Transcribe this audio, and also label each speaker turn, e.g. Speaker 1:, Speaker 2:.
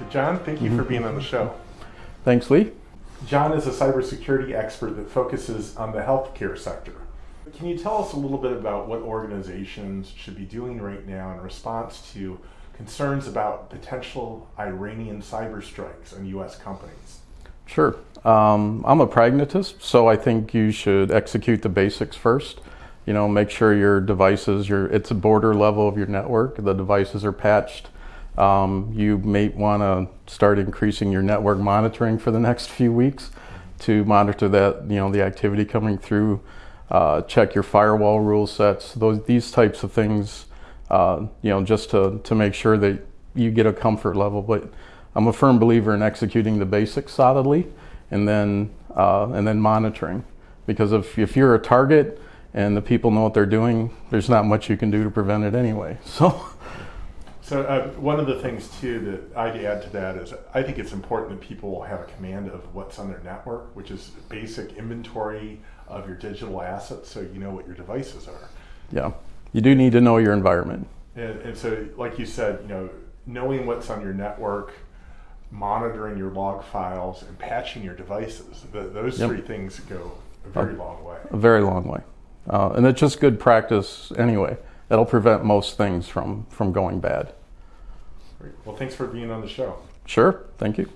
Speaker 1: So John, thank you for being on the show.
Speaker 2: Thanks, Lee.
Speaker 1: John is a cybersecurity expert that focuses on the healthcare sector. Can you tell us a little bit about what organizations should be doing right now in response to concerns about potential Iranian cyber strikes on U.S. companies?
Speaker 2: Sure. Um, I'm a pragmatist, so I think you should execute the basics first. You know, make sure your devices, your it's a border level of your network. The devices are patched. Um, you may want to start increasing your network monitoring for the next few weeks to monitor that you know the activity coming through. Uh, check your firewall rule sets. Those these types of things. Uh, you know, just to to make sure that you get a comfort level. But I'm a firm believer in executing the basics solidly, and then uh, and then monitoring. Because if if you're a target and the people know what they're doing, there's not much you can do to prevent it anyway. So.
Speaker 1: So uh, one of the things too that I'd add to that is I think it's important that people have a command of what's on their network, which is basic inventory of your digital assets, so you know what your devices are.
Speaker 2: Yeah, you do need to know your environment.
Speaker 1: And, and so, like you said, you know, knowing what's on your network, monitoring your log files, and patching your devices. The, those
Speaker 2: Yep.
Speaker 1: three things go a very long way.
Speaker 2: A very long way, uh, and it's just good practice anyway. That'll prevent most things from from going bad.
Speaker 1: Well, thanks for being on the show.
Speaker 2: Sure. Thank you.